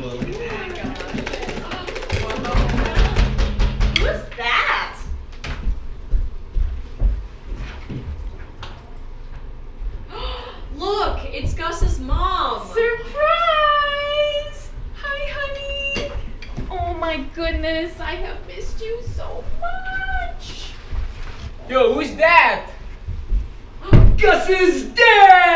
look. Who's that? Look, it's Gus's mom. Surprise! Hi, honey. Oh my goodness, I have missed you so much. Yo, who's that? Gus's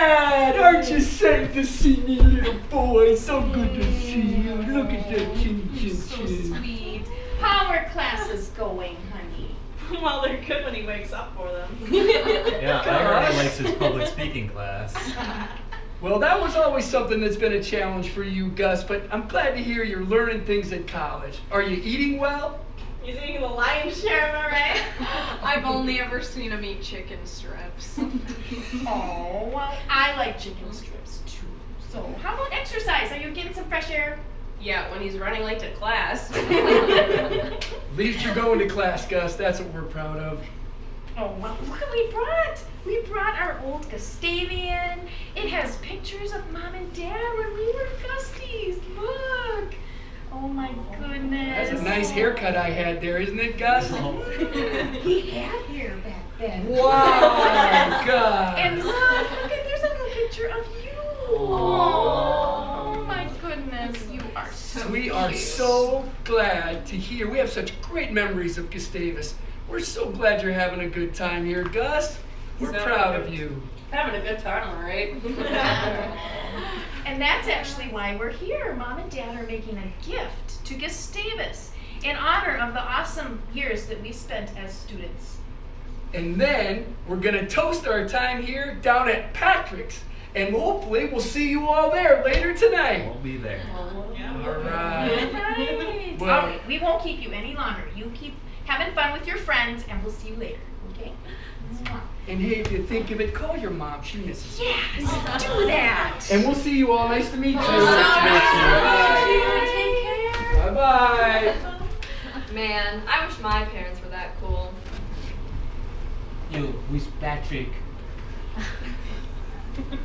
dad! Aren't you sad to see me, little boy? So good to see you. Look at that chin chin So chin. sweet. How are classes going, honey? well, they're good when he wakes up for them. Yeah, I heard he likes his public speaking class. Well, that was always something that's been a challenge for you, Gus, but I'm glad to hear you're learning things at college. Are you eating well? He's eating the lion's share, am I right? I've only ever seen him eat chicken strips. Oh, well, I like chicken strips too. So, how about exercise? Are you getting some fresh air? yeah, when he's running late to class. At least you're going to class, Gus. That's what we're proud of. Oh, well, look what we brought. We brought our old Gustavian. It has pictures of mom and dad when we were Gusties. Look. Oh my goodness. That's a nice haircut I had there, isn't it, Gus? He had hair back then. Wow, Gus. And look, look at there's a little picture of you. Oh my goodness, you are so We are cute. so glad to hear. We have such great memories of Gustavus. We're so glad you're having a good time here, Gus. We're So proud of you. Having a good time, all right? And that's actually why we're here. Mom and Dad are making a gift to Gustavus in honor of the awesome years that we spent as students. And then we're gonna toast our time here down at Patrick's. And hopefully we'll see you all there later tonight. We'll be there. All right. Right. Well- All right, we won't keep you any longer. You keep having fun with your friends, and we'll see you later. Okay? And hey, if you think of it, call your mom. She misses you. Yes, do that. And we'll see you all. Nice to meet you. Take care. Bye bye. Man, I wish my parents were that cool. Yo, who's Patrick?